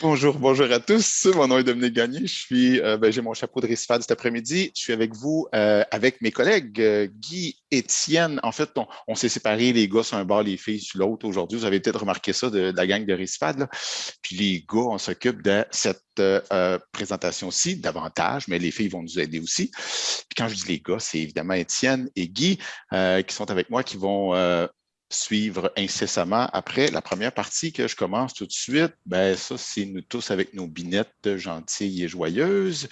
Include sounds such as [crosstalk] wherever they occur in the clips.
Bonjour, bonjour à tous. Mon nom est Dominique Gagné. Je suis, euh, ben, j'ai mon chapeau de RISFAD cet après-midi. Je suis avec vous, euh, avec mes collègues euh, Guy, Étienne. En fait, on, s'est séparés, les gars sur un bord, les filles sur l'autre aujourd'hui. Vous avez peut-être remarqué ça de, la gang de RISFAD. Puis les gars, on s'occupe de cette présentation-ci davantage, mais les filles vont nous aider aussi. Puis quand je dis les gars, c'est évidemment Étienne et Guy qui sont avec moi, qui vont suivre incessamment après la première partie que je commence tout de suite. Ben, ça, c'est nous tous avec nos binettes gentilles et joyeuses.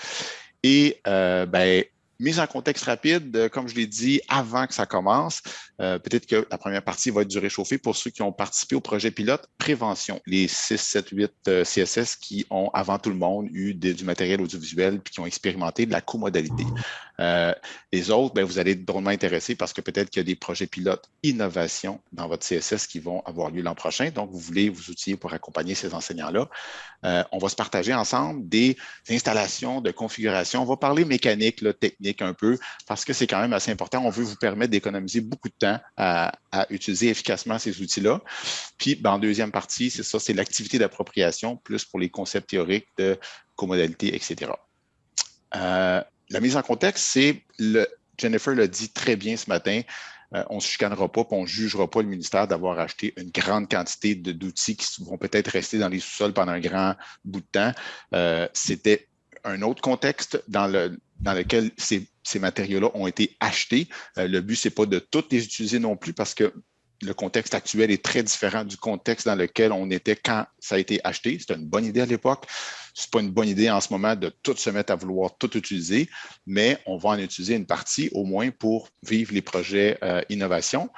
Et ben, mise en contexte rapide, comme je l'ai dit avant que ça commence, euh, peut-être que la première partie va être du réchauffé pour ceux qui ont participé au projet pilote prévention, les 6, 7, 8 CSS qui ont, avant tout le monde, eu du matériel audiovisuel puis qui ont expérimenté de la comodalité. Euh, les autres, ben, vous allez être drôlement intéressés parce que peut-être qu'il y a des projets pilotes innovation dans votre CSS qui vont avoir lieu l'an prochain. Donc, vous voulez vous outiller pour accompagner ces enseignants-là. Euh, on va se partager ensemble des installations de configuration. On va parler mécanique, technique un peu, parce que c'est quand même assez important. On veut vous permettre d'économiser beaucoup de temps à, utiliser efficacement ces outils-là. Puis, ben, en deuxième partie, c'est ça, c'est l'activité d'appropriation, plus pour les concepts théoriques de comodalité, etc. Euh, la mise en contexte, c'est, le, Jennifer l'a dit très bien ce matin, euh, on ne se chicanera pas, on ne jugera pas le ministère d'avoir acheté une grande quantité d'outils qui vont peut-être rester dans les sous-sols pendant un grand bout de temps. Euh, c'était un autre contexte dans, le, dans lequel ces, matériaux-là ont été achetés. Euh, le but, ce n'est pas de toutes les utiliser non plus parce que le contexte actuel est très différent du contexte dans lequel on était quand ça a été acheté. C'était une bonne idée à l'époque. Ce n'est pas une bonne idée en ce moment de tout se mettre à vouloir tout utiliser, mais on va en utiliser une partie au moins pour vivre les projets euh, innovation.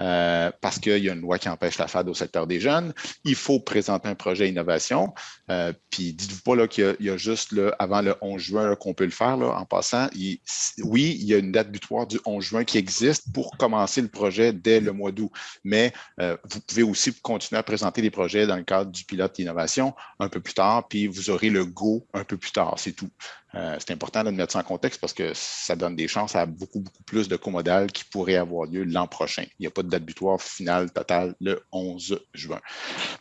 Euh, parce qu'il y a une loi qui empêche la FAD au secteur des jeunes. Il faut présenter un projet innovation. Euh, puis dites-vous pas qu'il y, a juste avant le 11 juin qu'on peut le faire. Là, en passant, oui, il y a une date butoir du 11 juin qui existe pour commencer le projet dès le mois d'août. Mais euh, vous pouvez aussi continuer à présenter les projets dans le cadre du pilote d'innovation un peu plus tard, puis vous aurez le go un peu plus tard, c'est tout. Euh, c'est important de mettre ça en contexte parce que ça donne des chances à beaucoup, beaucoup plus de comodales qui pourraient avoir lieu l'an prochain. Il n'y a pas de date butoir finale totale le 11 juin.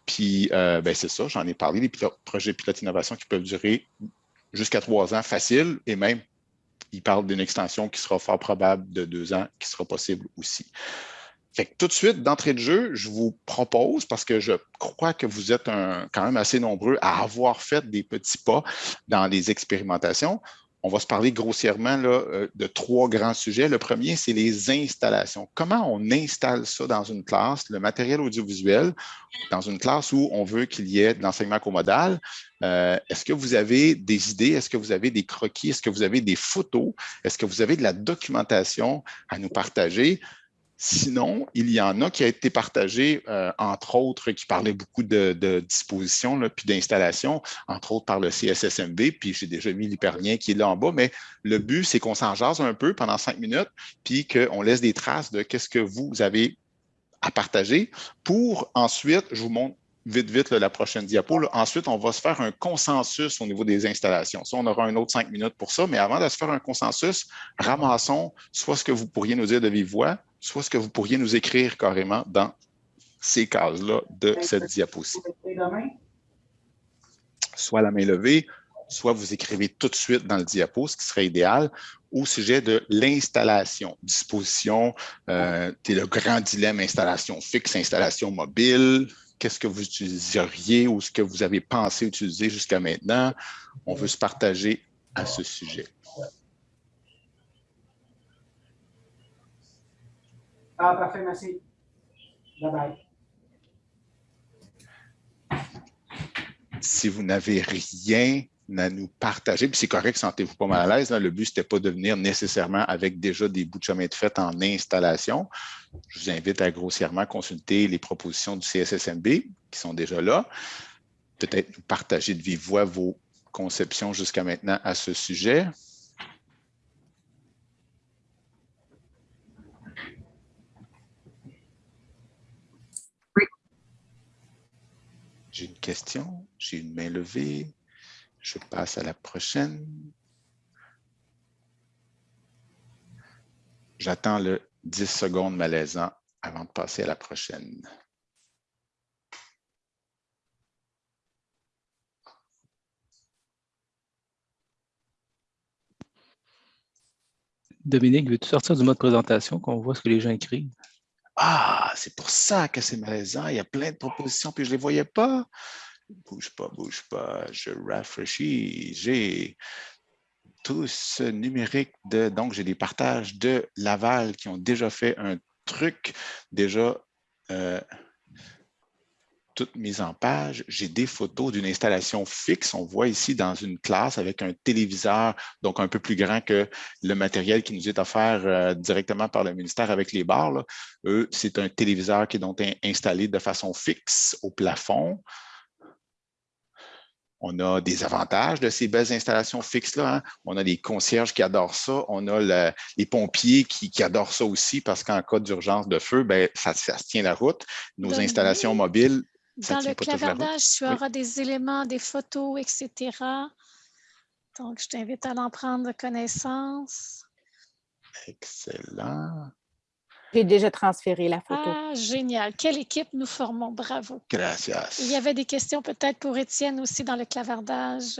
Puis, euh, ben, c'est ça, j'en ai parlé, les projets pilote innovation qui peuvent durer jusqu'à trois ans facile et même, il parle d'une extension qui sera fort probable de deux ans, qui sera possible aussi tout de suite, d'entrée de jeu, je vous propose, parce que je crois que vous êtes quand même assez nombreux à avoir fait des petits pas dans les expérimentations, on va se parler grossièrement là, euh, de trois grands sujets. Le premier, c'est les installations. Comment on installe ça dans une classe, le matériel audiovisuel, dans une classe où on veut qu'il y ait de l'enseignement comodal? Euh, est-ce que vous avez des idées? Est-ce que vous avez des croquis? Est-ce que vous avez des photos? Est-ce que vous avez de la documentation à nous partager? Sinon, il y en a qui a été partagé, euh, entre autres, qui parlait beaucoup de, dispositions puis d'installation, entre autres par le CSSMB, puis j'ai déjà mis l'hyperlien qui est là en bas, mais le but, c'est qu'on s'en jase un peu pendant cinq minutes, puis qu'on laisse des traces de qu'est-ce que vous avez à partager pour ensuite, je vous montre vite, vite la prochaine diapo. Ensuite, on va se faire un consensus au niveau des installations. Ça, on aura un autre cinq minutes pour ça, mais avant de se faire un consensus, ramassons soit ce que vous pourriez nous dire de vive voix, soit ce que vous pourriez nous écrire carrément dans ces cases-là de cette diapositive. Soit la main levée, soit vous écrivez tout de suite dans le diapo, ce qui serait idéal, au sujet de l'installation, disposition, euh, le grand dilemme installation fixe, installation mobile, qu'est-ce que vous utiliseriez ou ce que vous avez pensé utiliser jusqu'à maintenant. On veut se partager à ce sujet. Ah, parfait, merci. Bye-bye. Si vous n'avez rien à nous partager, puis c'est correct, sentez-vous pas mal à l'aise. Le but, ce n'était pas de venir nécessairement avec déjà des bouts de chemin de fait en installation. Je vous invite à grossièrement consulter les propositions du CSSMB qui sont déjà là. Peut-être nous partager de vive voix vos conceptions jusqu'à maintenant à ce sujet. J'ai une question, j'ai une main levée, je passe à la prochaine. J'attends le 10 secondes malaisant avant de passer à la prochaine. Dominique, veux-tu sortir du mode présentation qu'on voit ce que les gens écrivent? Ah, c'est pour ça que c'est malaisant. Il y a plein de propositions, puis je ne les voyais pas. Bouge pas, bouge pas. Je rafraîchis. J'ai tout ce numérique de. Donc, j'ai des partages de Laval qui ont déjà fait un truc, déjà. Euh, toute mise en page. J'ai des photos d'une installation fixe. On voit ici dans une classe avec un téléviseur, donc un peu plus grand que le matériel qui nous est offert euh, directement par le ministère avec les barres. Eux, c'est un téléviseur qui est donc installé de façon fixe au plafond. On a des avantages de ces belles installations fixes-là. Hein. On a les concierges qui adorent ça. On a les pompiers qui, adorent ça aussi parce qu'en cas d'urgence de feu, ben, ça, se tient la route. Nos installations mobiles dans le clavardage, tu auras des éléments, des photos, etc. Donc, je t'invite à en prendre connaissance. Excellent. J'ai déjà transféré la photo. Ah, génial. Quelle équipe nous formons. Bravo. Gracias. Il y avait des questions peut-être pour Étienne aussi dans le clavardage.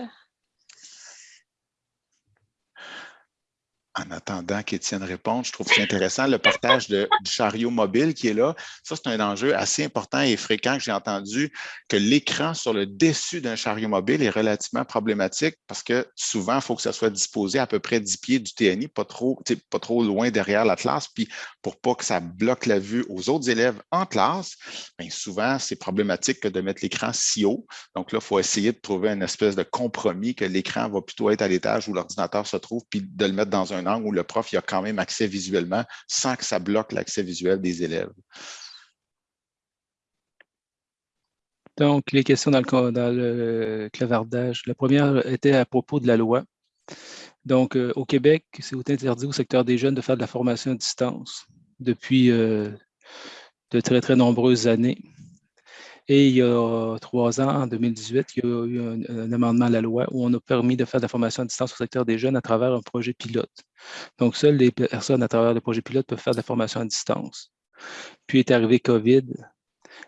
En attendant qu'Étienne réponde, je trouve c'est intéressant le partage du chariot mobile qui est là. Ça, c'est un enjeu assez important et fréquent que j'ai entendu que l'écran sur le dessus d'un chariot mobile est relativement problématique parce que souvent, il faut que ça soit disposé à peu près 10 pieds du TNI, pas trop, pas trop loin derrière la classe. Puis pour pas que ça bloque la vue aux autres élèves en classe, bien souvent, c'est problématique que de mettre l'écran si haut. Donc là, il faut essayer de trouver une espèce de compromis que l'écran va plutôt être à l'étage où l'ordinateur se trouve, puis de le mettre dans un où le prof a quand même accès visuellement sans que ça bloque l'accès visuel des élèves. Donc, les questions dans le, clavardage. La première était à propos de la loi. Donc, euh, au Québec, c'est interdit au secteur des jeunes de faire de la formation à distance depuis euh, de très, très nombreuses années. Et il y a trois ans, en 2018, il y a eu un, amendement à la loi où on a permis de faire de la formation à distance au secteur des jeunes à travers un projet pilote. Donc, seules les personnes à travers le projet pilote peuvent faire de la formation à distance. Puis est arrivé COVID.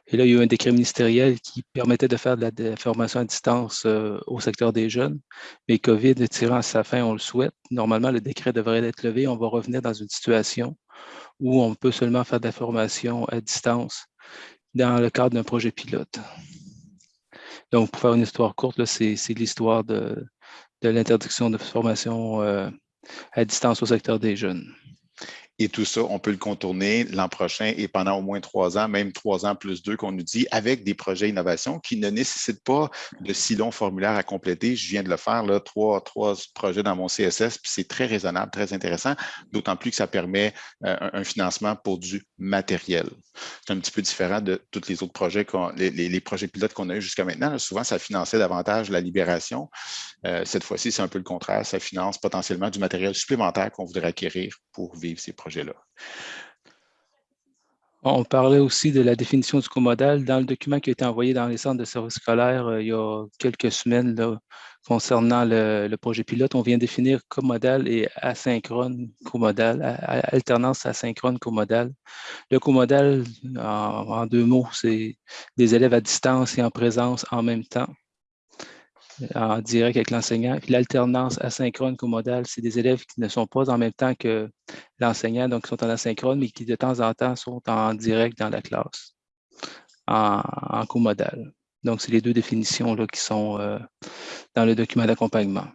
Et là, il y a eu un décret ministériel qui permettait de faire de la, formation à distance euh, au secteur des jeunes. Mais COVID tirant à sa fin, on le souhaite. Normalement, le décret devrait être levé. On va revenir dans une situation où on peut seulement faire de la formation à distance dans le cadre d'un projet pilote. Donc, pour faire une histoire courte, c'est l'histoire de, l'interdiction de formation euh, à distance au secteur des jeunes. Et tout ça, on peut le contourner l'an prochain et pendant au moins trois ans, même trois ans plus deux qu'on nous dit, avec des projets innovation qui ne nécessitent pas de si longs formulaires à compléter. Je viens de le faire, là, trois, trois projets dans mon CSS, puis c'est très raisonnable, très intéressant, d'autant plus que ça permet euh, un, financement pour du matériel. C'est un petit peu différent de tous les autres projets, les, les, projets pilotes qu'on a eu jusqu'à maintenant. souvent, ça finançait davantage la libération. Euh, cette fois-ci, c'est un peu le contraire. Ça finance potentiellement du matériel supplémentaire qu'on voudrait acquérir pour vivre ces projets On parlait aussi de la définition du comodal dans le document qui a été envoyé dans les centres de services scolaires euh, il y a quelques semaines concernant le, projet pilote. On vient définir comodal et asynchrone comodal, alternance asynchrone comodal. Le comodal, en deux mots, c'est des élèves à distance et en présence en même temps en direct avec l'enseignant. Puis l'alternance asynchrone comodale, c'est des élèves qui ne sont pas en même temps que l'enseignant, donc qui sont en asynchrone, mais qui de temps en temps sont en direct dans la classe, en, en comodal. Donc, c'est les deux définitions là, qui sont euh, dans le document d'accompagnement.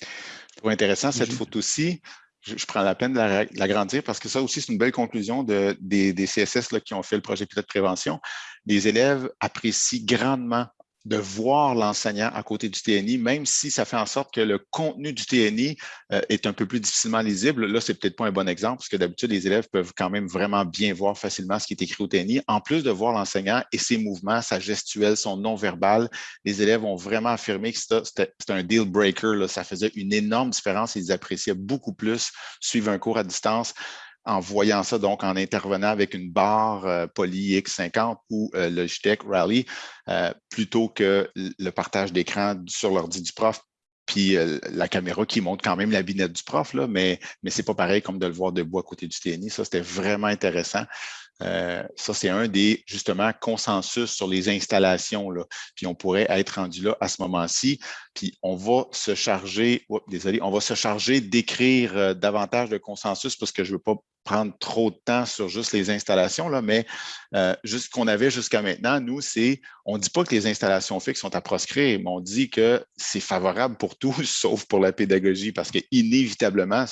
Je trouve intéressant cette photo-ci. Je, prends la peine de l'agrandir parce que ça aussi, c'est une belle conclusion de, des, des CSS là, qui ont fait le projet pilote de prévention. Les élèves apprécient grandement de voir l'enseignant à côté du TNI, même si ça fait en sorte que le contenu du TNI euh, est un peu plus difficilement lisible. Là, c'est peut-être pas un bon exemple, parce que d'habitude, les élèves peuvent quand même vraiment bien voir facilement ce qui est écrit au TNI. En plus de voir l'enseignant et ses mouvements, sa gestuelle, son non-verbal, les élèves ont vraiment affirmé que c'était un deal breaker. Là. Ça faisait une énorme différence ils appréciaient beaucoup plus suivre un cours à distance en voyant ça, donc en intervenant avec une barre euh, Poly X50 ou euh, Logitech Rally, euh, plutôt que le partage d'écran sur l'ordi du prof, puis la caméra qui montre quand même la binette du prof, là, mais, mais ce n'est pas pareil comme de le voir debout à côté du TNI. Ça, c'était vraiment intéressant. Ça, c'est un des, justement, consensus sur les installations. Là. Puis on pourrait être rendu là à ce moment-ci. Puis on va se charger, désolé, on va se charger d'écrire davantage de consensus parce que je ne veux pas prendre trop de temps sur juste les installations, là, mais euh, juste qu'on avait jusqu'à maintenant, nous, c'est, on ne dit pas que les installations fixes sont à proscrire, mais on dit que c'est favorable pour tous, [laughs] sauf pour la pédagogie, parce qu'inévitablement,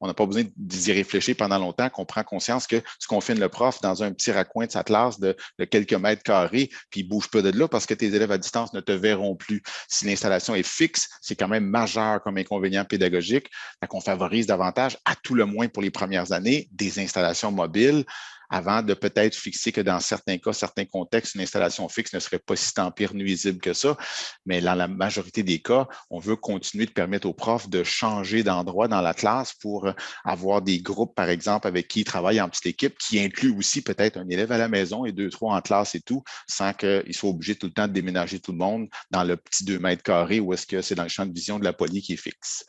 on n'a pas besoin d'y réfléchir pendant longtemps, qu'on prend conscience que ce qu'on fait le prof dans un petit raccoin de sa classe de, quelques mètres carrés, puis il bouge pas de là parce que tes élèves à distance ne te verront plus. Si l'installation est fixe, c'est quand même majeur comme inconvénient pédagogique, qu'on favorise davantage, à tout le moins pour les premières années, des installations mobiles avant de peut-être fixer que dans certains cas, certains contextes, une installation fixe ne serait pas si tant pire nuisible que ça. Mais dans la majorité des cas, on veut continuer de permettre aux profs de changer d'endroit dans la classe pour avoir des groupes, par exemple, avec qui ils travaillent en petite équipe, qui inclut aussi peut-être un élève à la maison et deux, trois en classe et tout, sans qu'ils soient obligés tout le temps de déménager tout le monde dans le petit deux mètres carrés ou est-ce que c'est dans le champ de vision de la poly qui est fixe.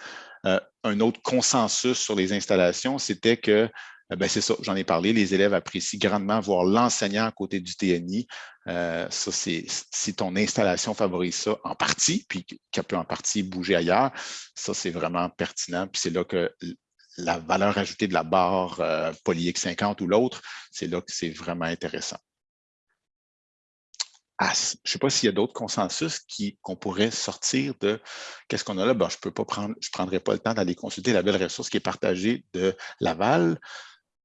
Euh, un autre consensus sur les installations, c'était que euh, ben, c'est ça, j'en ai parlé. Les élèves apprécient grandement voir l'enseignant à côté du TNI. Euh, ça, c'est si ton installation favorise ça en partie, puis qu'elle peut en partie bouger ailleurs, ça, c'est vraiment pertinent. Puis c'est là que la valeur ajoutée de la barre euh, X50 ou l'autre, c'est là que c'est vraiment intéressant. Ah, je ne sais pas s'il y a d'autres consensus qu'on pourrait sortir de qu'est-ce qu'on a là. je peux pas prendre, je ne prendrai pas le temps d'aller consulter la belle ressource qui est partagée de Laval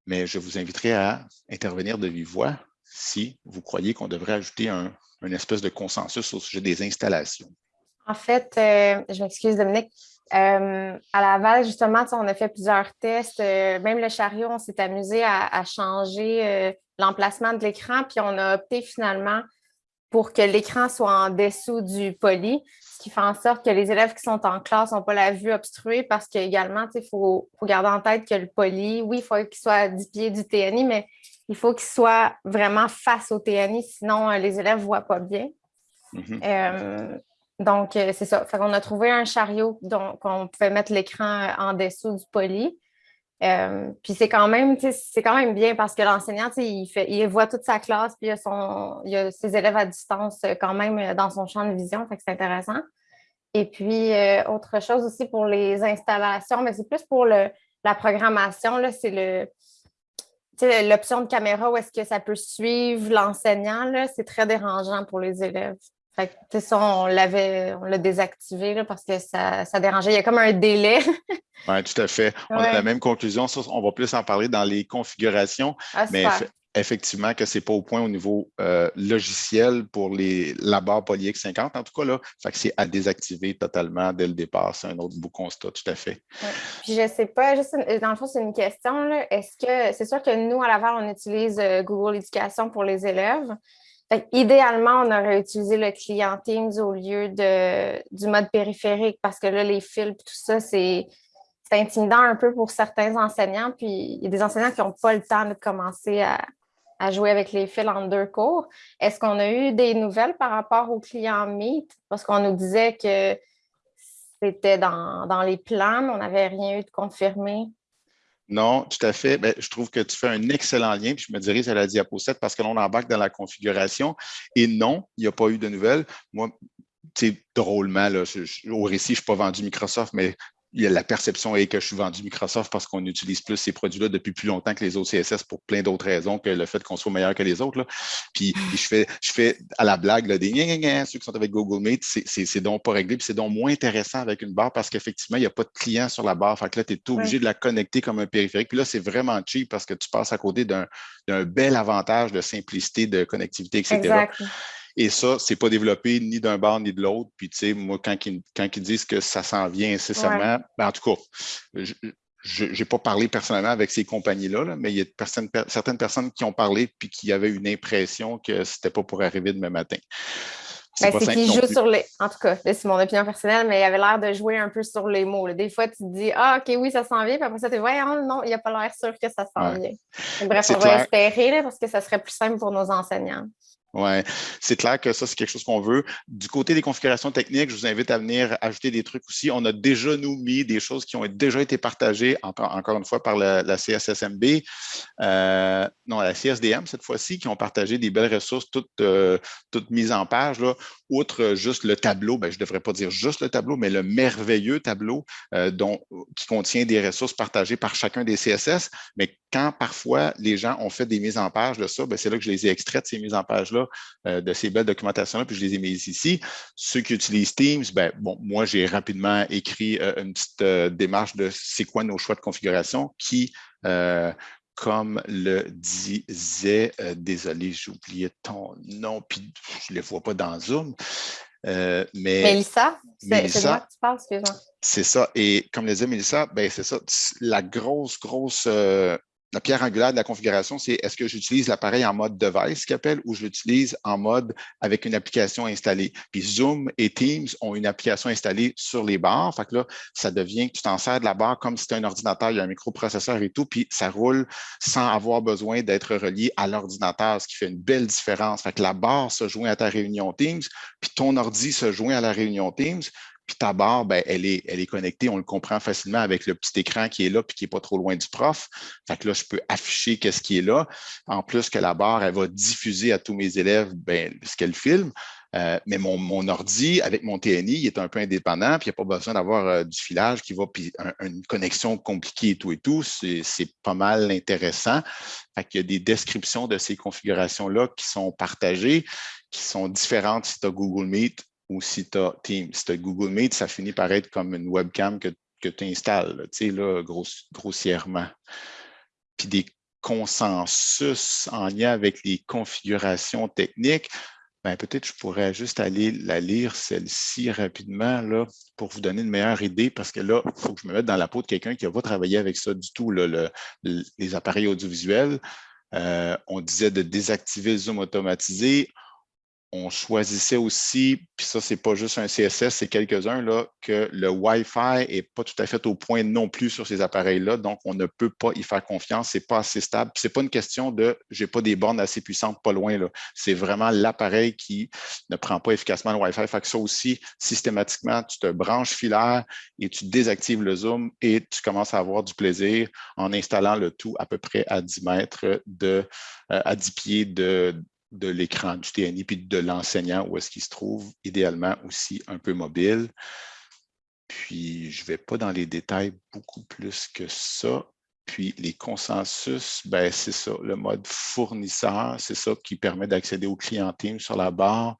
mais je vous inviterai à intervenir de vive voix si vous croyez qu'on devrait ajouter un, espèce de consensus au sujet des installations. En fait, euh, je m'excuse Dominique, euh, à Laval, justement, on a fait plusieurs tests. Euh, même le chariot, on s'est amusé à, changer l'emplacement de l'écran, puis on a opté finalement pour que l'écran soit en dessous du poli, ce qui fait en sorte que les élèves qui sont en classe n'ont pas la vue obstruée parce qu'également, il faut, garder en tête que le poli, oui, il faut qu'il soit à 10 pieds du TNI, mais il faut qu'il soit vraiment face au TNI, sinon euh, les élèves ne voient pas bien. Mm-hmm. Euh, donc, euh, c'est ça. On a trouvé un chariot qu'on pouvait mettre l'écran en dessous du poli. Euh, puis c'est quand même, c'est quand même bien parce que l'enseignant, il, voit toute sa classe, puis il a, a ses élèves à distance euh, quand même euh, dans son champ de vision, fait que c'est intéressant. Et puis, autre chose aussi pour les installations, mais c'est plus pour la programmation, c'est le l'option de caméra où est-ce que ça peut suivre l'enseignant, c'est très dérangeant pour les élèves. Fait que, ça, on l'avait, on l'a désactivé parce que ça, ça, dérangeait. Il y a comme un délai. [laughs] oui, tout à fait. On a la même conclusion. on va plus en parler dans les configurations. Ah, mais effectivement, que ce n'est pas au point au niveau euh, logiciel pour les, la barre PolyX 50, en tout cas, là. Fait que c'est à désactiver totalement dès le départ. C'est un autre beau constat, tout à fait. Puis je ne sais pas, juste dans le fond, c'est une question. Est-ce que c'est sûr que nous, à Laval, on utilise euh, Google Éducation pour les élèves? Idéalement, on aurait utilisé le client Teams au lieu du mode périphérique parce que là, les fils, tout ça, c'est intimidant un peu pour certains enseignants. Puis il y a des enseignants qui n'ont pas le temps de commencer à, jouer avec les fils en deux cours. Est-ce qu'on a eu des nouvelles par rapport au client Meet? Parce qu'on nous disait que c'était dans, les plans, on n'avait rien eu de confirmé. Non, tout à fait. Ben, je trouve que tu fais un excellent lien, puis je me dirige à la diapo 7 parce que l'on embarque dans la configuration. Et non, il n'y a pas eu de nouvelles. Moi, drôlement, là, au récit, je ne pas vendu Microsoft, mais la perception est que je suis vendu Microsoft parce qu'on utilise plus ces produits-là depuis plus longtemps que les autres CSS pour plein d'autres raisons que le fait qu'on soit meilleur que les autres. Puis, je, fais, je fais à la blague là, des ceux qui sont avec Google Meet, c'est donc pas réglé, puis c'est donc moins intéressant avec une barre parce qu'effectivement, il n'y a pas de client sur la barre. Fait que là, tu es obligé de la connecter comme un périphérique. Puis là, c'est vraiment cheap parce que tu passes à côté d'un bel avantage de simplicité, de connectivité, etc. Exact. Et ça, c'est pas développé ni d'un bord ni de l'autre. Puis, tu sais, moi, quand ils, quand ils disent que ça s'en vient incessamment, ben, en tout cas, je n'ai pas parlé personnellement avec ces compagnies-là, mais il y a certaines personnes qui ont parlé puis qui avaient une impression que ce n'était pas pour arriver demain matin. C'est ben, qu'ils jouent sur les. En tout cas, c'est mon opinion personnelle, mais il avait l'air de jouer un peu sur les mots. Des fois, tu te dis Ah, OK, oui, ça s'en vient. Puis après ça, tu dis non, il n'y a pas l'air sûr que ça s'en vient. bref, on va espérer parce que ça serait plus simple pour nos enseignants. Oui, c'est clair que ça, c'est quelque chose qu'on veut. Du côté des configurations techniques, je vous invite à venir ajouter des trucs aussi. On a déjà, nous, mis des choses qui ont déjà été partagées, encore, une fois, par la, CSSMB, euh, non, la CSDM cette fois-ci, qui ont partagé des belles ressources toutes, euh, toutes mises en page. Là. Outre juste le tableau, ben, je ne devrais pas dire juste le tableau, mais le merveilleux tableau euh, dont, qui contient des ressources partagées par chacun des CSS. Mais quand parfois les gens ont fait des mises en page de ça, ben, c'est là que je les ai extraites, ces mises en page-là, euh, de ces belles documentations-là, puis je les ai mises ici. Ceux qui utilisent Teams, ben, bon, moi, j'ai rapidement écrit euh, une petite démarche de c'est quoi nos choix de configuration qui comme le disait, désolé, j'ai oublié ton nom, puis je ne les vois pas dans Zoom, euh, mais Mélissa, c'est de moi que tu parles, excuse-moi. C'est ça. Et comme le disait Mélissa, ben, c'est ça. La grosse, grosse euh, la pierre angulaire de la configuration, c'est est-ce que j'utilise l'appareil en mode device, qu'il appelle, ou je l'utilise en mode avec une application installée? Puis Zoom et Teams ont une application installée sur les barres. Fait que là, ça devient que tu t'en sers de la barre comme si c'était un ordinateur, il y a un microprocesseur et tout, puis ça roule sans avoir besoin d'être relié à l'ordinateur, ce qui fait une belle différence. Fait que la barre se joint à ta réunion Teams, puis ton ordi se joint à la réunion Teams, puis ta barre, ben, elle, est, elle est connectée, on le comprend facilement avec le petit écran qui est là puis qui n'est pas trop loin du prof. Fait que là, je peux afficher qu'est-ce qui est là. En plus que la barre, elle va diffuser à tous mes élèves ben, ce qu'elle filme. Euh, mais mon, mon, ordi, avec mon TNI, il est un peu indépendant, puis il n'y a pas besoin d'avoir euh, du filage qui va, puis une connexion compliquée et tout et tout. C'est pas mal intéressant. Fait qu'il y a des descriptions de ces configurations-là qui sont partagées, qui sont différentes si tu as Google Meet ou si tu as Teams. Si tu as Google Meet, ça finit par être comme une webcam que, que tu installes, tu sais, là, grossièrement. Puis des consensus en lien avec les configurations techniques, ben, peut-être je pourrais juste aller la lire, celle-ci, rapidement, là, pour vous donner une meilleure idée, parce que là, il faut que je me mette dans la peau de quelqu'un qui n'a pas travaillé avec ça du tout, le, les appareils audiovisuels. Euh, on disait de désactiver le zoom automatisé on choisissait aussi, puis ça, c'est pas juste un CSS, c'est quelques-uns, là, que le Wi-Fi n'est pas tout à fait au point non plus sur ces appareils-là, donc on ne peut pas y faire confiance, c'est pas assez stable. C'est pas une question de j'ai pas des bornes assez puissantes pas loin. C'est vraiment l'appareil qui ne prend pas efficacement le Wi-Fi. Fait que ça aussi, systématiquement, tu te branches filaire et tu désactives le zoom et tu commences à avoir du plaisir en installant le tout à peu près à 10 mètres de, euh, à 10 pieds de, de l'écran du TNI puis de l'enseignant où est-ce qu'il se trouve, idéalement aussi un peu mobile. Puis, je ne vais pas dans les détails beaucoup plus que ça. Puis, les consensus, ben, c'est ça, le mode fournisseur, c'est ça qui permet d'accéder au client Teams sur la barre.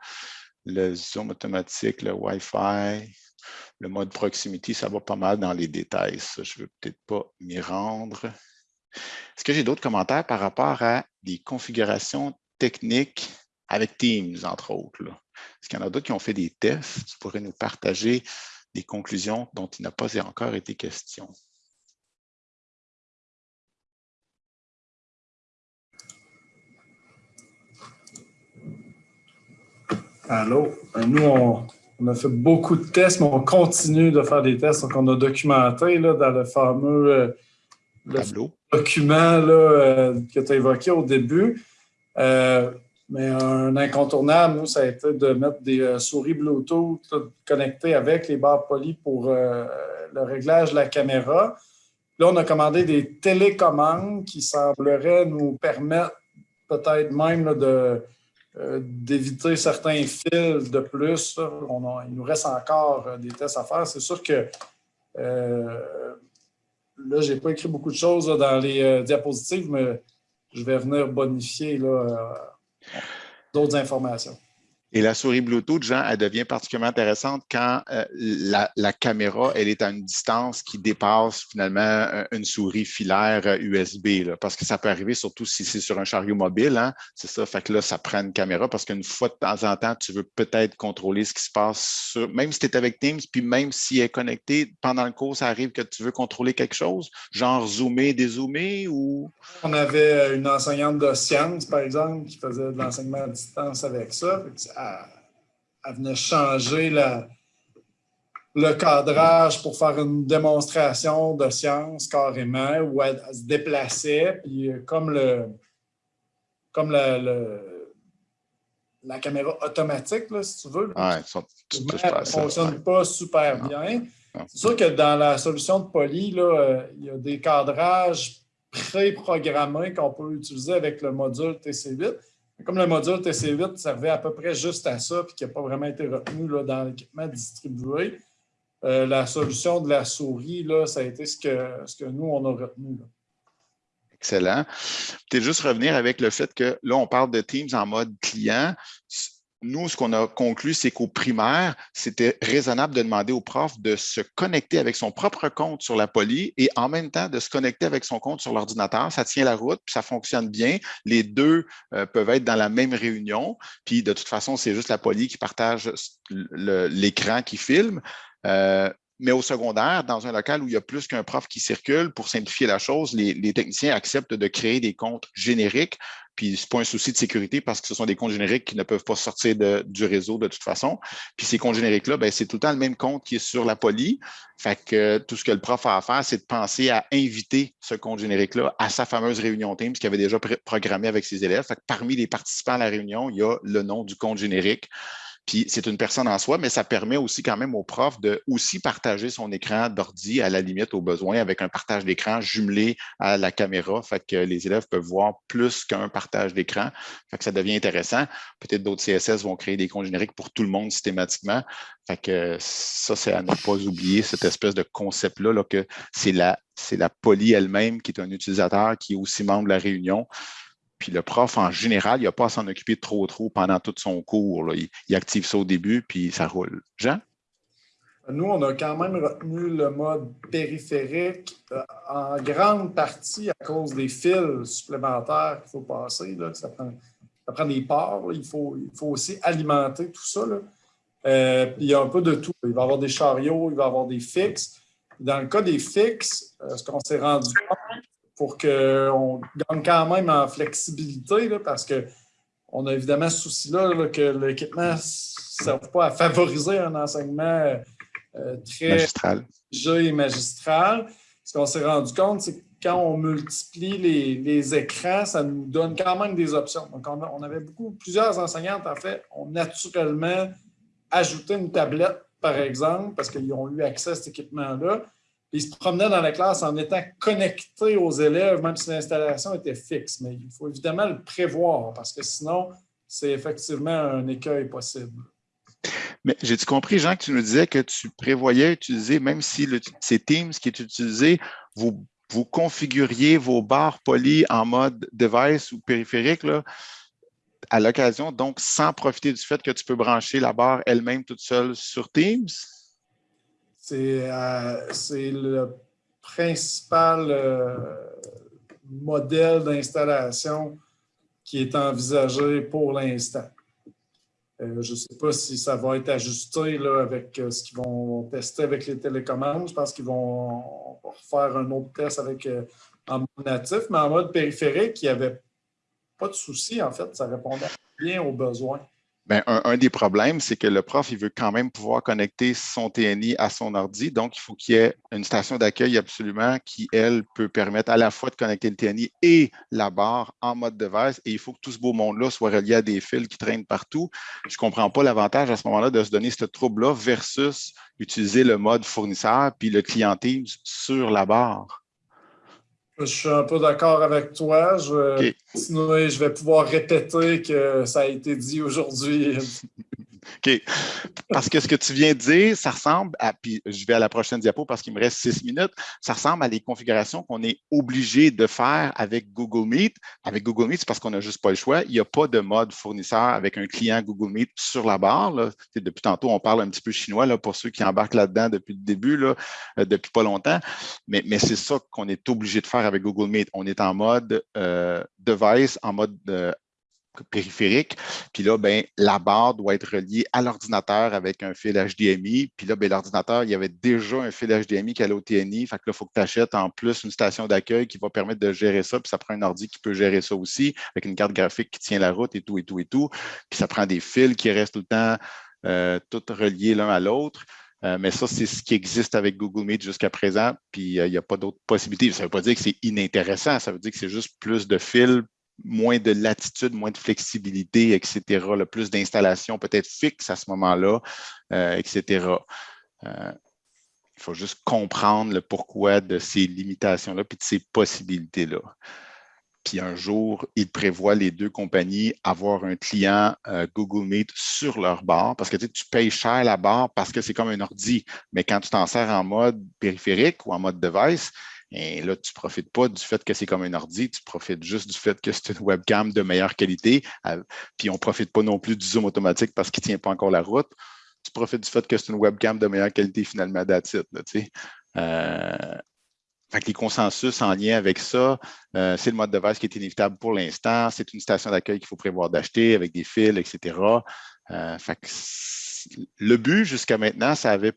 Le Zoom automatique, le Wi-Fi, le mode proximité, ça va pas mal dans les détails. Ça, je ne veux peut-être pas m'y rendre. Est-ce que j'ai d'autres commentaires par rapport à des configurations techniques avec Teams, entre autres. Est-ce qu'il y en a d'autres qui ont fait des tests? Tu pourrais nous partager des conclusions dont il n'a pas encore été question. Allô? Euh, nous, on, a fait beaucoup de tests, mais on continue de faire des tests. Donc, on a documenté là, dans le fameux euh, document là, euh, que tu as évoqué au début. Euh, mais un incontournable, nous, ça a été de mettre des euh, souris Bluetooth connectées avec les barres polies pour euh, le réglage de la caméra. Là, on a commandé des télécommandes qui sembleraient nous permettre peut-être même de, d'éviter certains fils de plus. il nous reste encore des tests à faire. C'est sûr que là, je n'ai pas écrit beaucoup de choses dans les diapositives, mais je vais venir bonifier euh, d'autres informations. Et la souris Bluetooth, Jean, elle devient particulièrement intéressante quand euh, la, caméra, elle est à une distance qui dépasse finalement euh, une souris filaire USB, euh, parce que ça peut arriver surtout si c'est sur un chariot mobile, hein, c'est ça, fait que là, ça prend une caméra parce qu'une fois de temps en temps, tu veux peut-être contrôler ce qui se passe, sur, même si tu es avec Teams, puis même si elle est connectée, pendant le cours, ça arrive que tu veux contrôler quelque chose, genre zoomer, dézoomer ou… On avait une enseignante de sciences, par exemple, qui faisait de l'enseignement à distance avec ça elle, venait changer le cadrage pour faire une démonstration de science carrément, où elle, se déplaçait, puis comme le comme la caméra automatique, si tu veux. Ouais, ne fonctionne pas super bien. C'est sûr que dans la solution de Poly, là, il y a des cadrages pré-programmés qu'on peut utiliser avec le module TC8. Comme le module TC8 servait à peu près juste à ça, puis qui n'a pas vraiment été retenu là, dans l'équipement distribué, euh, la solution de la souris, là, ça a été ce que, nous, on a retenu. Excellent. Peut-être juste revenir avec le fait que là, on parle de Teams en mode client nous, ce qu'on a conclu, c'est qu'au primaire, c'était raisonnable de demander au prof de se connecter avec son propre compte sur la poly et en même temps de se connecter avec son compte sur l'ordinateur. Ça tient la route, puis ça fonctionne bien. Les deux euh, peuvent être dans la même réunion. Puis de toute façon, c'est juste la poly qui partage l'écran qui filme. Euh, mais au secondaire, dans un local où il y a plus qu'un prof qui circule, pour simplifier la chose, les, techniciens acceptent de créer des comptes génériques. Puis c'est pas un souci de sécurité parce que ce sont des comptes génériques qui ne peuvent pas sortir du réseau de toute façon. Puis ces comptes génériques-là, ben, c'est tout le temps le même compte qui est sur la poly. Fait que tout ce que le prof a à faire, c'est de penser à inviter ce compte générique-là à sa fameuse réunion Teams qu'il avait déjà programmé avec ses élèves. Parmi les participants à la réunion, il y a le nom du compte générique. Puis c'est une personne en soi, mais ça permet aussi quand même au prof de aussi partager son écran d'ordi à la limite au besoin avec un partage d'écran jumelé à la caméra. Fait que les élèves peuvent voir plus qu'un partage d'écran. Fait que ça devient intéressant. Peut-être d'autres CSS vont créer des comptes génériques pour tout le monde systématiquement. Fait que ça, c'est à ne pas oublier, cette espèce de concept-là, là, que c'est la, la poly elle-même qui est un utilisateur qui est aussi membre de la réunion. Puis le prof, en général, il n'a pas à s'en occuper trop trop pendant tout son cours. Il, active ça au début, puis ça roule. Jean? Nous, on a quand même retenu le mode périphérique euh, en grande partie à cause des fils supplémentaires qu'il faut passer. ça, prend, des parts. Il, faut, aussi alimenter tout ça. Euh, il y a un peu de tout. Il va y avoir des chariots, il va y avoir des fixes. Dans le cas des fixes, euh, ce qu'on s'est rendu compte, pour qu'on gagne quand même en flexibilité, parce qu'on a évidemment ce souci-là que l'équipement ne serve pas à favoriser un enseignement euh, très magistral. et magistral. Ce qu'on s'est rendu compte, c'est que quand on multiplie les, écrans, ça nous donne quand même des options. Donc, on, avait beaucoup, plusieurs enseignantes, en fait, ont naturellement ajouté une tablette, par exemple, parce qu'ils ont eu accès à cet équipement-là ils se promenaient dans la classe en étant connectés aux élèves, même si l'installation était fixe. Mais il faut évidemment le prévoir parce que sinon, c'est effectivement un écueil possible. Mais j'ai-tu compris, Jean, que tu nous disais que tu prévoyais utiliser, même si c'est Teams qui est utilisé, vous, configuriez vos barres polies en mode device ou périphérique à l'occasion, donc sans profiter du fait que tu peux brancher la barre elle-même toute seule sur Teams? Euh, c'est le principal euh, modèle d'installation qui est envisagé pour l'instant. Euh, je ne sais pas si ça va être ajusté là, avec ce qu'ils vont tester avec les télécommandes. Je pense qu'ils vont faire un autre test avec en mode natif, mais en mode périphérique, il n'y avait pas de souci, en fait. Ça répondait bien aux besoins. Bien, un, des problèmes, c'est que le prof, il veut quand même pouvoir connecter son TNI à son ordi. Donc, il faut qu'il y ait une station d'accueil absolument qui, elle, peut permettre à la fois de connecter le TNI et la barre en mode device. Et il faut que tout ce beau monde-là soit relié à des fils qui traînent partout. Je ne comprends pas l'avantage à ce moment-là de se donner ce trouble-là versus utiliser le mode fournisseur puis le client Teams sur la barre. Je suis un peu d'accord avec toi. Je, je vais pouvoir répéter que ça a été dit aujourd'hui. [laughs] OK. Parce que ce que tu viens de dire, ça ressemble à, puis je vais à la prochaine diapo parce qu'il me reste six minutes, ça ressemble à des configurations qu'on est obligé de faire avec Google Meet. Avec Google Meet, c'est parce qu'on n'a juste pas le choix. Il n'y a pas de mode fournisseur avec un client Google Meet sur la barre. Depuis tantôt, on parle un petit peu chinois là, pour ceux qui embarquent là-dedans depuis le début, là, euh, depuis pas longtemps. Mais, mais c'est ça qu'on est obligé de faire avec Google Meet. On est en mode euh, device, en mode euh, périphérique. Puis là, ben, la barre doit être reliée à l'ordinateur avec un fil HDMI. Puis là, ben, l'ordinateur, il y avait déjà un fil HDMI qui allait au TNI. Fait que là, il faut que tu achètes en plus une station d'accueil qui va permettre de gérer ça. Puis ça prend un ordi qui peut gérer ça aussi, avec une carte graphique qui tient la route et tout, et tout, et tout. Puis ça prend des fils qui restent tout le temps euh, tout reliés l'un à l'autre. Euh, mais ça, c'est ce qui existe avec Google Meet jusqu'à présent. Puis euh, il n'y a pas d'autres possibilités. Ça ne veut pas dire que c'est inintéressant. Ça veut dire que c'est juste plus de fils moins de latitude, moins de flexibilité, etc. Le plus d'installations peut-être fixes à ce moment-là, euh, etc. Euh, il faut juste comprendre le pourquoi de ces limitations-là puis de ces possibilités-là. Puis un jour, ils prévoient les deux compagnies avoir un client euh, Google Meet sur leur bar parce que tu, tu payes cher la barre parce que c'est comme un ordi. Mais quand tu t'en sers en mode périphérique ou en mode device, et là, tu ne profites pas du fait que c'est comme un ordi, tu profites juste du fait que c'est une webcam de meilleure qualité. Puis on ne profite pas non plus du zoom automatique parce qu'il ne tient pas encore la route. Tu profites du fait que c'est une webcam de meilleure qualité finalement that's euh, fait les consensus en lien avec ça, euh, c'est le mode de device qui est inévitable pour l'instant. C'est une station d'accueil qu'il faut prévoir d'acheter avec des fils, etc. Euh, le but jusqu'à maintenant, ça avait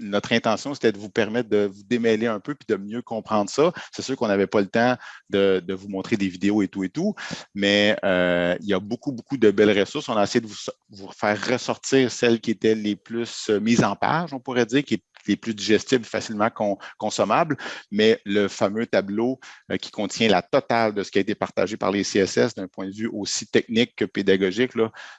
notre intention, c'était de vous permettre de vous démêler un peu puis de mieux comprendre ça. C'est sûr qu'on n'avait pas le temps de, vous montrer des vidéos et tout et tout, mais euh, il y a beaucoup, beaucoup de belles ressources. On a essayé de vous, faire ressortir celles qui étaient les plus euh, mises en page, on pourrait dire, qui les plus digestibles, facilement consommables, mais le fameux tableau euh, qui contient la totale de ce qui a été partagé par les CSS d'un point de vue aussi technique que pédagogique,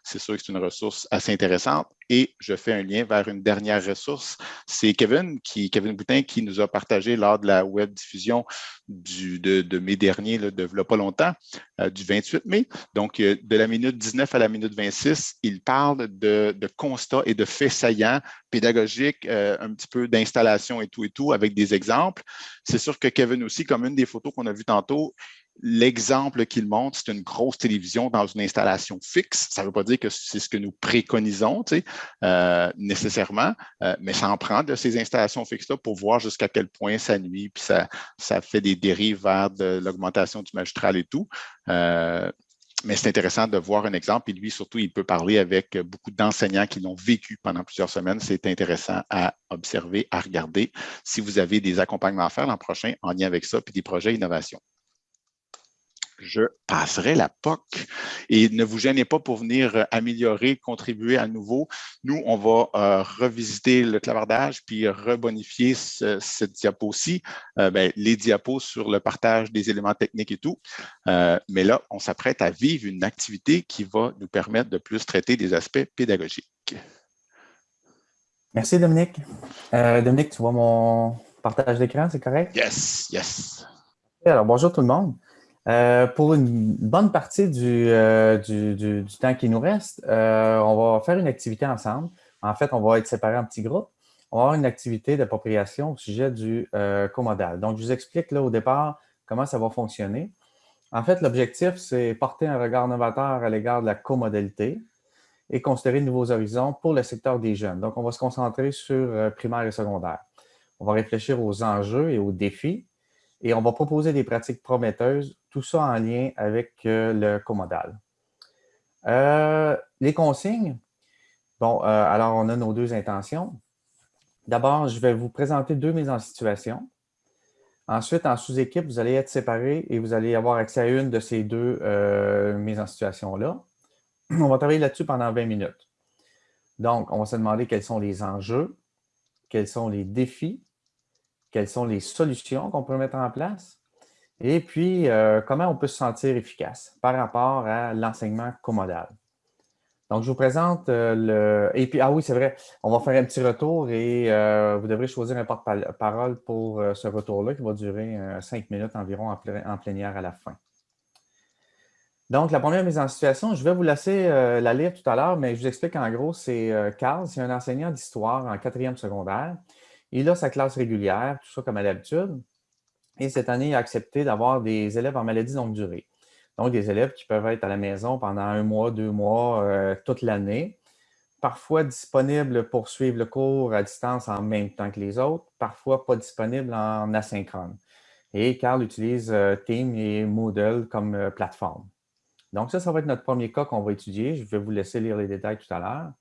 c'est sûr que c'est une ressource assez intéressante. Et je fais un lien vers une dernière ressource. C'est Kevin, qui, Kevin Boutin, qui nous a partagé lors de la web diffusion du, de, mai dernier, de il pas longtemps, euh, du 28 mai. Donc, euh, de la minute 19 à la minute 26, il parle de, constats et de faits saillants pédagogiques, euh, un petit peu d'installation et tout et tout, avec des exemples. C'est sûr que Kevin aussi, comme une des photos qu'on a vues tantôt, L'exemple qu'il montre, c'est une grosse télévision dans une installation fixe. Ça ne veut pas dire que c'est ce que nous préconisons euh, nécessairement, euh, mais ça en prend de ces installations fixes-là pour voir jusqu'à quel point ça nuit, puis ça, ça fait des dérives vers de l'augmentation du magistral et tout. Mais c'est intéressant de voir un exemple. Et lui, surtout, il peut parler avec beaucoup d'enseignants qui l'ont vécu pendant plusieurs semaines. C'est intéressant à observer, à regarder si vous avez des accompagnements à faire l'an prochain en lien avec ça, puis des projets innovation je passerai la POC. Et ne vous gênez pas pour venir euh, améliorer, contribuer à nouveau. Nous, on va euh, revisiter le clavardage puis rebonifier cette diapo-ci, euh, ben, les diapos sur le partage des éléments techniques et tout. mais là, on s'apprête à vivre une activité qui va nous permettre de plus traiter des aspects pédagogiques. Merci, Dominique. Dominique, tu vois mon partage d'écran, c'est correct? Yes, yes. Alors, bonjour tout le monde. Euh, pour une bonne partie du, euh, temps qui nous reste, euh, on va faire une activité ensemble. En fait, on va être séparés en petits groupes. On va avoir une activité d'appropriation au sujet du comodal. Donc, je vous explique là au départ comment ça va fonctionner. En fait, l'objectif, c'est porter un regard novateur à l'égard de la comodalité et considérer de nouveaux horizons pour le secteur des jeunes. Donc, on va se concentrer sur primaire et secondaire. On va réfléchir aux enjeux et aux défis et on va proposer des pratiques prometteuses, tout ça en lien avec euh, le comodal. Euh, les consignes, bon, euh, alors on a nos deux intentions. D'abord, je vais vous présenter deux mises en situation. Ensuite, en sous-équipe, vous allez être séparés et vous allez avoir accès à une de ces deux mises en situation-là. On va travailler là-dessus pendant 20 minutes. Donc, on va se demander quels sont les enjeux, quels sont les défis, quelles sont les solutions qu'on peut mettre en place et puis euh, comment on peut se sentir efficace par rapport à l'enseignement commodal? Donc, je vous présente euh, le... Et puis, ah oui, c'est vrai, on va faire un petit retour et euh, vous devrez choisir un porte-parole pour ce retour-là qui va durer cinq minutes environ en, plénière à la fin. Donc, la première mise en situation, je vais vous laisser la lire tout à l'heure, mais je vous explique en gros, c'est Carl, c'est un enseignant d'histoire en quatrième secondaire il a sa classe régulière, tout ça comme à l'habitude. Et cette année, il a accepté d'avoir des élèves en maladie longue durée. Donc, des élèves qui peuvent être à la maison pendant un mois, deux mois, euh, toute l'année. Parfois disponibles pour suivre le cours à distance en même temps que les autres, parfois pas disponibles en asynchrone. Et Carl utilise euh, Team et Moodle comme euh, plateforme. Donc, ça, ça va être notre premier cas qu'on va étudier. Je vais vous laisser lire les détails tout à l'heure.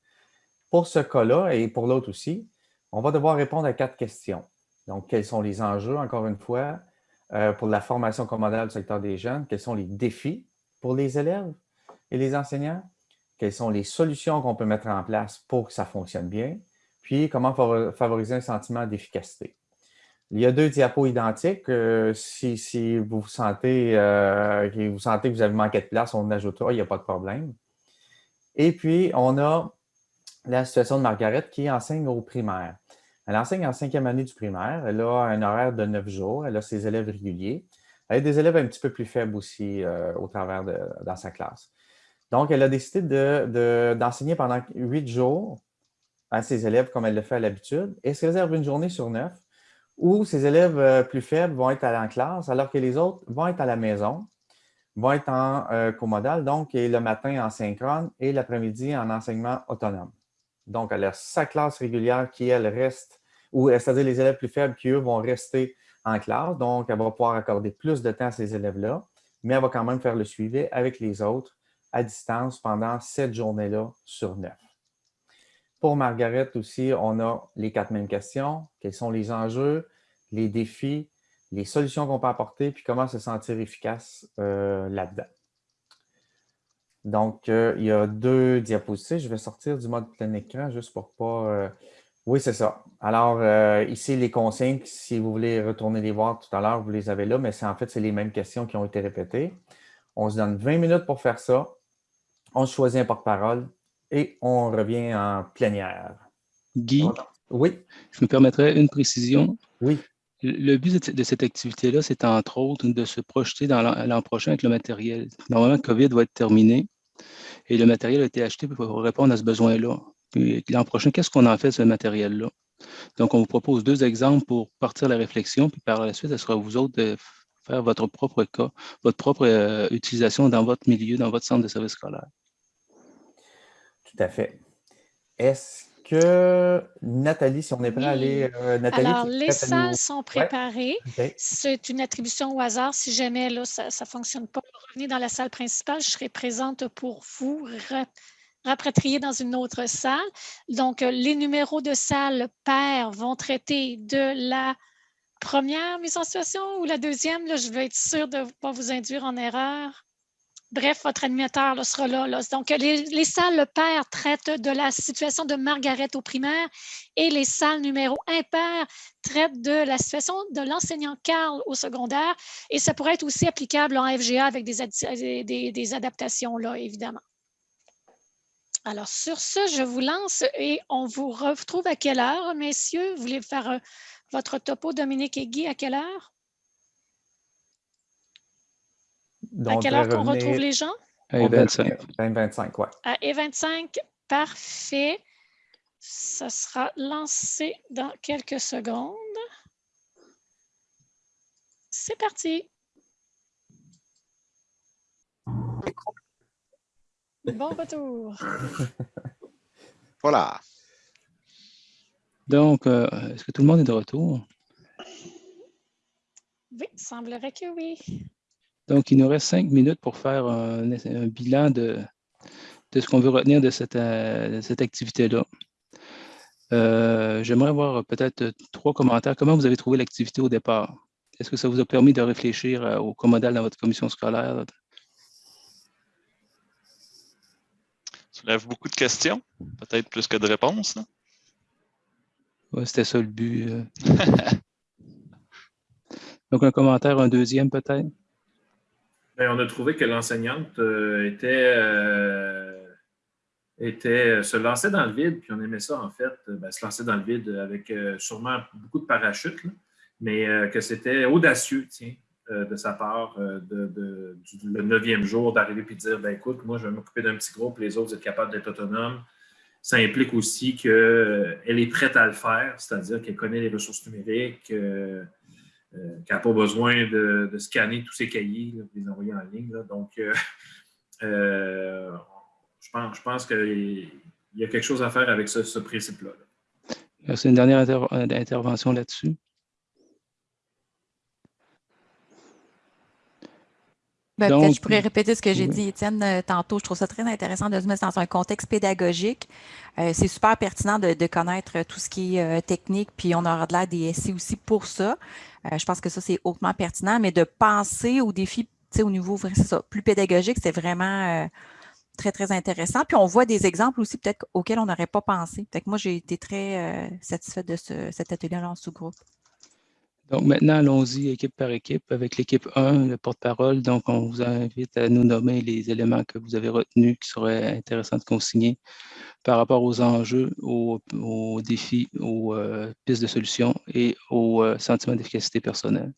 Pour ce cas-là et pour l'autre aussi, on va devoir répondre à quatre questions. Donc, quels sont les enjeux, encore une fois, euh, pour la formation commodale du secteur des jeunes? Quels sont les défis pour les élèves et les enseignants? Quelles sont les solutions qu'on peut mettre en place pour que ça fonctionne bien? Puis, comment favoriser un sentiment d'efficacité? Il y a deux diapos identiques. si, vous sentez, vous sentez que vous avez manqué de place, on ajoutera, il n'y a pas de problème. Et puis, on a la situation de Margaret qui enseigne au primaire. Elle enseigne en cinquième année du primaire. Elle a un horaire de neuf jours. Elle a ses élèves réguliers. Elle a des élèves un petit peu plus faibles aussi euh, au travers de dans sa classe. Donc, elle a décidé d'enseigner pendant huit jours à ses élèves comme elle le fait à l'habitude et se réserve une journée sur neuf où ses élèves euh, plus faibles vont être en classe alors que les autres vont être à la maison vont être en euh, comodal, donc le matin en synchrone et l'après-midi en enseignement autonome. Donc, elle a sa classe régulière qui, elle, reste, ou c'est-à-dire les élèves plus faibles qui, eux, vont rester en classe. Donc, elle va pouvoir accorder plus de temps à ces élèves-là, mais elle va quand même faire le suivi avec les autres à distance pendant cette journée-là sur neuf. Pour Margaret aussi, on a les quatre mêmes questions. Quels sont les enjeux, les défis, les solutions qu'on peut apporter, puis comment se sentir efficace euh, là-dedans? Donc, euh, il y a deux diapositives. Je vais sortir du mode plein écran juste pour pas... Euh, oui, c'est ça. Alors, ici, les consignes, si vous voulez retourner les voir tout à l'heure, vous les avez là, mais en fait, c'est les mêmes questions qui ont été répétées. On se donne 20 minutes pour faire ça. On choisit un porte-parole et on revient en plénière. Guy, oui. je me permettrais une précision. Oui. Le but de cette activité-là, c'est entre autres de se projeter dans l'an prochain avec le matériel. Normalement, COVID va être terminé et le matériel a été acheté pour répondre à ce besoin-là. L'an prochain, qu'est-ce qu'on en fait de ce matériel-là? Donc, on vous propose deux exemples pour partir la réflexion, puis par la suite, ce sera vous autres de faire votre propre cas, votre propre euh, utilisation dans votre milieu, dans votre centre de service scolaire. Tout à fait. Est-ce que Nathalie, si on est prêt à aller... Euh, Alors, les salles sont préparées. C'est une attribution au hasard. Si jamais là, ça ne fonctionne pas, revenez dans la salle principale. Je serai présente pour vous rapatrier dans une autre salle. Donc, euh, les numéros de salle pairs vont traiter de la première mise en situation ou la deuxième. Je veux être sûre de ne pas vous induire en erreur. Bref, votre animateur sera là, Donc, les, salles paires traitent de la situation de Margaret au primaire et les salles numéro impair traitent de la situation de l'enseignant Carl au secondaire. Et ça pourrait être aussi applicable en FGA avec des, des, adaptations, là, évidemment. Alors, sur ce, je vous lance et on vous retrouve à quelle heure, messieurs? Vous voulez faire euh, votre topo, Dominique et Guy, à quelle heure? à quelle heure qu'on retrouve les gens? À 25. 25, ouais. À E25, parfait. Ça sera lancé dans quelques secondes. C'est parti. Bon retour. [laughs] voilà. Donc, euh, est-ce que tout le monde est de retour? Oui, semblerait que oui. Donc, il nous reste cinq minutes pour faire un, bilan de, ce qu'on veut retenir de cette, euh, activité-là. Euh, j'aimerais avoir peut-être trois commentaires. Comment vous avez trouvé l'activité au départ? Est-ce que ça vous a permis de réfléchir euh, au commodal dans votre commission scolaire? Ça lève beaucoup de questions, peut-être plus que de réponses. Oui, c'était ça le but. [laughs] Donc, un commentaire, un deuxième peut-être? Ben, on a trouvé que l'enseignante euh, était, euh, était, se lançait dans le vide, puis on aimait ça en fait, ben, se lancer dans le vide avec euh, sûrement beaucoup de parachutes, mais que c'était audacieux, tiens, de sa part, de, le neuvième jour, d'arriver et de dire ben, écoute, moi, je vais m'occuper d'un petit groupe, les autres, êtes capables d'être autonomes. Ça implique aussi qu'elle est prête à le faire, c'est-à-dire qu'elle connaît les ressources numériques, euh, qui n'a pas besoin de, scanner tous ses cahiers, de les envoyer en ligne. Donc, euh, euh, je pense, je pense qu'il y a quelque chose à faire avec ce, principe-là. C'est une dernière intervention là-dessus. Ben, peut-être je pourrais répéter ce que j'ai dit, Étienne, euh, tantôt. Je trouve ça très intéressant de se mettre dans un contexte pédagogique. Euh, c'est super pertinent de, connaître tout ce qui est euh, technique, puis on aura de des SI aussi pour ça. je pense que ça, c'est hautement pertinent, mais de penser aux défis au niveau ça, plus pédagogique, c'est vraiment très, très intéressant. Puis on voit des exemples aussi peut-être auxquels on n'aurait pas pensé. Peut-être que moi, j'ai été très satisfaite de cet atelier-là en sous-groupe. Donc maintenant, allons-y équipe par équipe avec l'équipe 1, le porte-parole. Donc, on vous invite à nous nommer les éléments que vous avez retenus qui seraient intéressants de consigner par rapport aux enjeux, aux, défis, aux euh, pistes de solutions et aux euh, sentiments d'efficacité personnelle.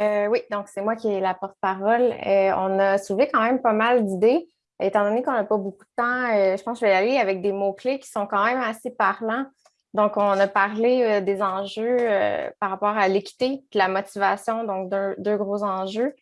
Euh, oui, donc c'est moi qui ai la porte-parole. on a soulevé quand même pas mal d'idées. Étant donné qu'on n'a pas beaucoup de temps, je pense que je vais y aller avec des mots-clés qui sont quand même assez parlants. Donc, on a parlé euh, des enjeux euh, par rapport à l'équité la motivation, donc deux, gros enjeux.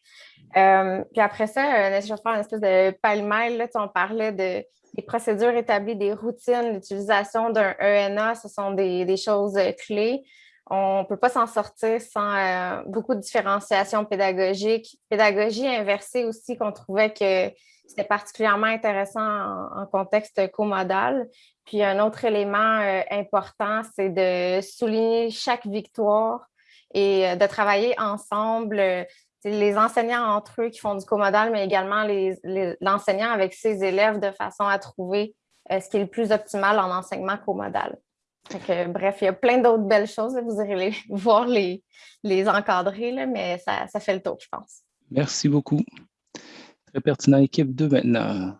Euh, puis après ça, je vais faire une espèce de pêle-mêle. On parlait de, des procédures établies, des routines, l'utilisation d'un ENA, ce sont des, choses clés. On ne peut pas s'en sortir sans beaucoup de différenciation pédagogique. Pédagogie inversée aussi, qu'on trouvait que c'était particulièrement intéressant en, contexte comodal. Puis un autre élément euh, important, c'est de souligner chaque victoire et euh, de travailler ensemble, euh, les enseignants entre eux qui font du comodal, mais également l'enseignant avec ses élèves de façon à trouver ce qui est le plus optimal en enseignement comodal. Bref, il y a plein d'autres belles choses. Vous irez [laughs] voir les, les encadrer, mais ça, ça fait le tour, je pense. Merci beaucoup. Très pertinent. Équipe 2 maintenant.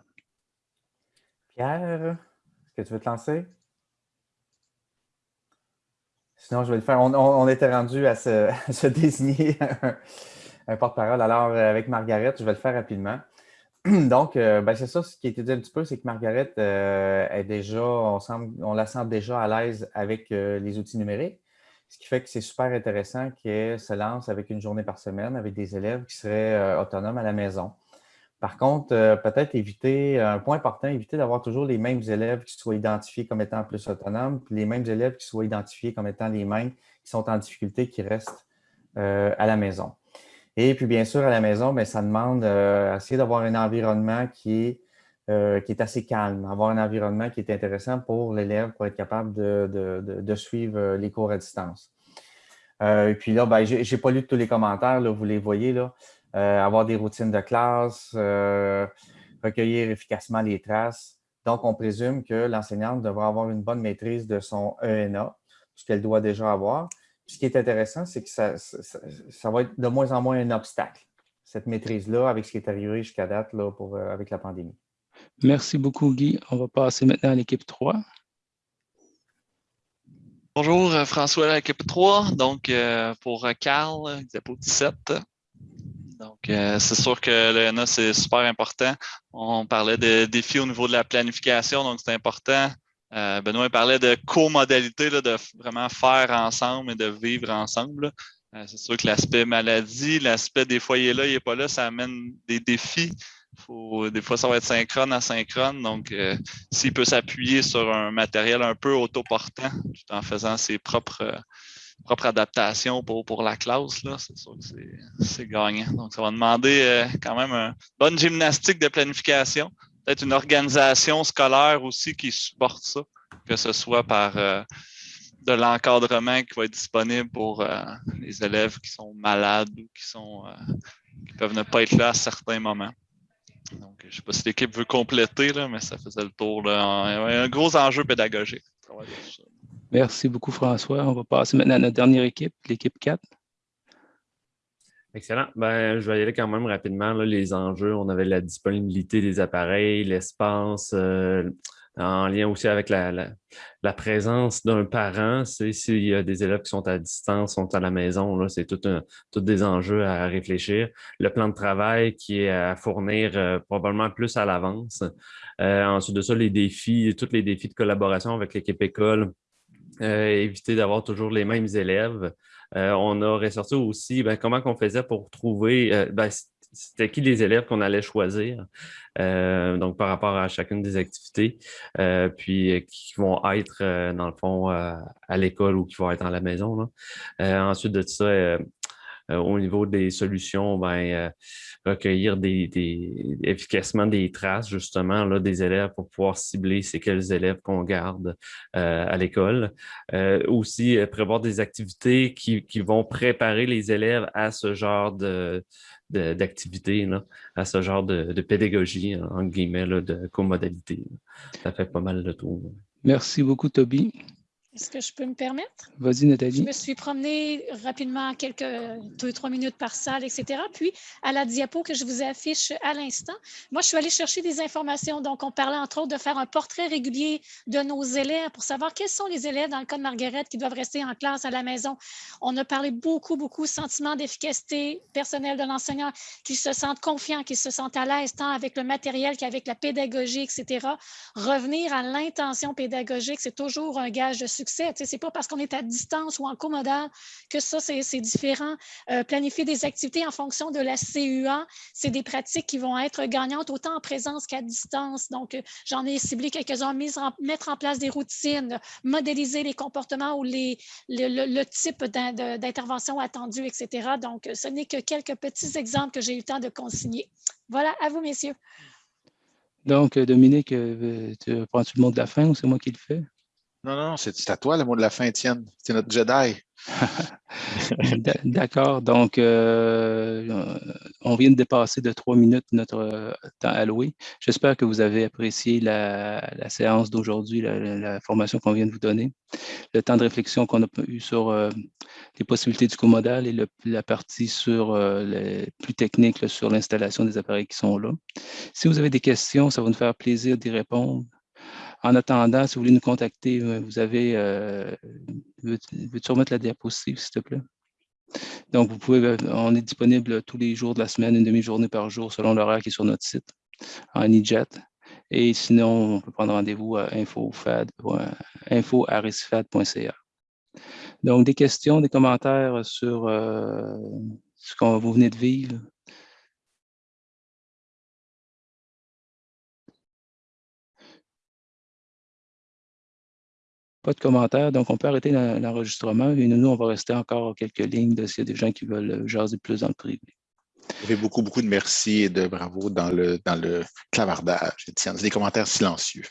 Pierre? que tu veux te lancer? Sinon, je vais le faire. On, était rendu à se, [laughs] désigner [laughs] un, porte-parole. Alors, euh, avec Margaret, je vais le faire rapidement. [clears throat] Donc, euh, ben, c'est ça, ce qui a été dit un petit peu, c'est que Margaret euh, est déjà, on, la sent déjà à l'aise avec les outils numériques, ce qui fait que c'est super intéressant qu'elle se lance avec une journée par semaine avec des élèves qui seraient autonomes à la maison. Par contre, euh, peut-être éviter, un point important, éviter d'avoir toujours les mêmes élèves qui soient identifiés comme étant plus autonomes, puis les mêmes élèves qui soient identifiés comme étant les mêmes qui sont en difficulté, qui restent euh, à la maison. Et puis, bien sûr, à la maison, bien, ça demande euh, d'avoir un environnement qui est, qui est assez calme, avoir un environnement qui est intéressant pour l'élève pour être capable de, suivre les cours à distance. et puis là, ben, je n'ai pas lu tous les commentaires, là, vous les voyez là. Euh, avoir des routines de classe, euh, recueillir efficacement les traces. Donc, on présume que l'enseignante devra avoir une bonne maîtrise de son ENA, ce qu'elle doit déjà avoir. Ce qui est intéressant, c'est que ça, va être de moins en moins un obstacle, cette maîtrise-là, avec ce qui est arrivé jusqu'à date là, pour, euh, avec la pandémie. Merci beaucoup, Guy. On va passer maintenant à l'équipe 3. Bonjour, François, l'équipe 3. Donc, pour Carl, diapo 17. Donc, euh, c'est sûr que l'ENA, c'est super important. On parlait de défis au niveau de la planification, donc c'est important. Euh, Benoît parlait de co-modalité, de vraiment faire ensemble et de vivre ensemble. Euh, c'est sûr que l'aspect maladie, l'aspect des foyers là, il n'est pas là, ça amène des défis. Des fois, ça va être synchrone, asynchrone. Donc, s'il peut s'appuyer sur un matériel un peu autoportant tout en faisant ses propres propre adaptation pour, pour la classe, c'est sûr que c'est gagnant. Donc, ça va demander euh, quand même une bonne gymnastique de planification, peut-être une organisation scolaire aussi qui supporte ça, que ce soit par euh, de l'encadrement qui va être disponible pour euh, les élèves qui sont malades ou qui sont qui peuvent ne pas être là à certains moments. Donc, je ne sais pas si l'équipe veut compléter, là, mais ça faisait le tour. Là. Un, gros enjeu pédagogique. Merci beaucoup, François. On va passer maintenant à notre dernière équipe, l'équipe 4. Excellent. Ben, je vais y aller quand même rapidement. les enjeux, on avait la disponibilité des appareils, l'espace, euh, en lien aussi avec la, présence d'un parent. S'il y a des élèves qui sont à distance, sont à la maison, c'est tout, des enjeux à réfléchir. Le plan de travail qui est à fournir euh, probablement plus à l'avance. Euh, ensuite de ça, les défis, tous les défis de collaboration avec l'équipe école, éviter d'avoir toujours les mêmes élèves. Euh, on a ressorti aussi ben, comment on faisait pour trouver, euh, ben, c'était qui les élèves qu'on allait choisir, donc par rapport à chacune des activités, puis qui vont être, dans le fond, à l'école ou qui vont être à la maison. ensuite de ça, euh, au niveau des solutions, ben, euh, recueillir efficacement des traces justement là, des élèves pour pouvoir cibler c'est quels élèves qu'on garde euh, à l'école. aussi, prévoir des activités qui, vont préparer les élèves à ce genre d'activité, à ce genre de, pédagogie, en guillemets, de comodalité. Ça fait pas mal de tour. Merci beaucoup, Toby. Est-ce que je peux me permettre? Vas-y, Nathalie. Je me suis promenée rapidement quelques deux, trois minutes par salle, etc. Puis, à la diapo que je vous affiche à l'instant, moi, je suis allée chercher des informations. Donc, on parlait entre autres de faire un portrait régulier de nos élèves pour savoir quels sont les élèves, dans le cas de Margaret, qui doivent rester en classe à la maison. On a parlé beaucoup, beaucoup sentiment d'efficacité personnelle de l'enseignant, qui se sentent confiants, qui se sentent à l'aise tant avec le matériel qu'avec la pédagogie, etc. Revenir à l'intention pédagogique, c'est toujours un gage de succès ce n'est pas parce qu'on est à distance ou en commodal que ça, c'est différent. Euh, planifier des activités en fonction de la CUA, c'est des pratiques qui vont être gagnantes autant en présence qu'à distance. Donc, euh, j'en ai ciblé quelques-uns, mettre en place des routines, modéliser les comportements ou les, le, type d'intervention attendue, etc. Donc, ce n'est que quelques petits exemples que j'ai eu le temps de consigner. Voilà, à vous, messieurs. Donc, Dominique, euh, tu prends-tu le mot de la fin ou c'est moi qui le fais? Non, non, c'est à toi le mot de la fin, Étienne. C'est notre Jedi. [laughs] D'accord. Donc, euh, on vient de dépasser de trois minutes notre euh, temps alloué. J'espère que vous avez apprécié la, séance d'aujourd'hui, la, formation qu'on vient de vous donner, le temps de réflexion qu'on a eu sur euh, les possibilités du comodal et la partie sur les plus techniques sur l'installation des appareils qui sont là. Si vous avez des questions, ça va nous faire plaisir d'y répondre. En attendant, si vous voulez nous contacter, euh, vous avez, euh, veux-tu remettre la diapositive, s'il te plaît? Donc, vous pouvez, euh, on est disponible tous les jours de la semaine, une demi-journée par jour, selon l'horaire qui est sur notre site, en e-jet. Et sinon, on peut prendre rendez-vous à info.arisfad.ca. Donc, des questions, des commentaires sur ce que vous venez de vivre? Pas de commentaires, donc on peut arrêter l'enregistrement et nous, on va rester encore quelques lignes s'il y a des gens qui veulent euh, jaser plus dans le privé. Il y avait beaucoup, beaucoup de merci et de bravo dans le, dans le clavardage, Étienne. des commentaires silencieux.